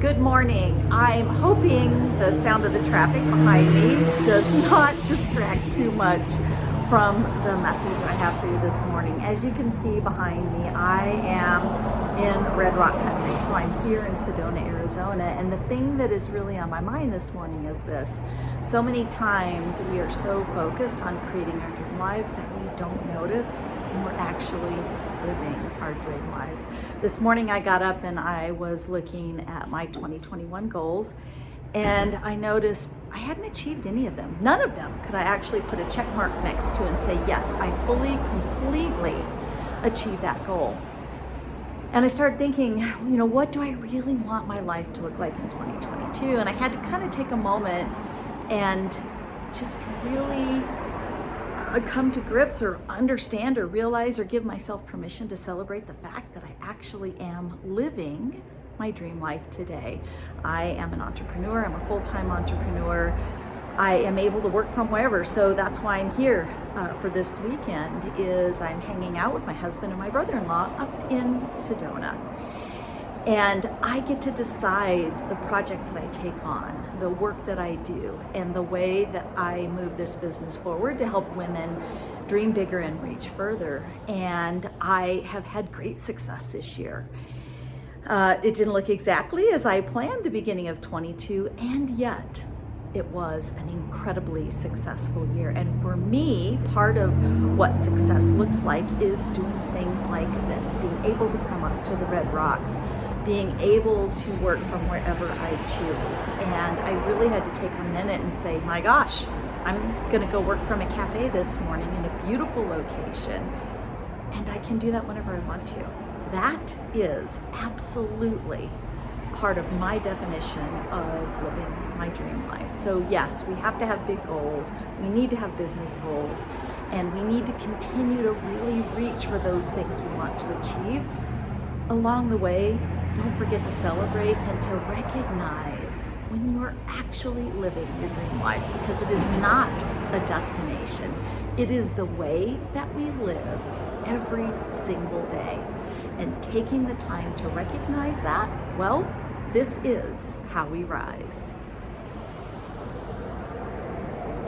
Good morning. I'm hoping the sound of the traffic behind me does not distract too much from the message I have for you this morning. As you can see behind me, I am in Red Rock Country. So I'm here in Sedona, Arizona. And the thing that is really on my mind this morning is this. So many times we are so focused on creating our dream lives that we don't notice when we're actually living our dream lives. This morning I got up and I was looking at my 2021 goals and I noticed I hadn't achieved any of them. None of them could I actually put a check mark next to and say, yes, I fully, completely achieved that goal. And I started thinking, you know, what do I really want my life to look like in 2022? And I had to kind of take a moment and just really uh, come to grips or understand or realize or give myself permission to celebrate the fact that I actually am living my dream life today. I am an entrepreneur, I'm a full-time entrepreneur. I am able to work from wherever, so that's why I'm here uh, for this weekend is I'm hanging out with my husband and my brother-in-law up in Sedona. And I get to decide the projects that I take on, the work that I do, and the way that I move this business forward to help women dream bigger and reach further. And I have had great success this year. Uh, it didn't look exactly as I planned the beginning of 22, and yet it was an incredibly successful year. And for me, part of what success looks like is doing things like this, being able to come up to the Red Rocks, being able to work from wherever I choose. And I really had to take a minute and say, my gosh, I'm gonna go work from a cafe this morning in a beautiful location. And I can do that whenever I want to. That is absolutely part of my definition of living my dream life. So yes, we have to have big goals. We need to have business goals and we need to continue to really reach for those things we want to achieve. Along the way, don't forget to celebrate and to recognize when you are actually living your dream life because it is not a destination. It is the way that we live every single day. And taking the time to recognize that, well, this is how we rise.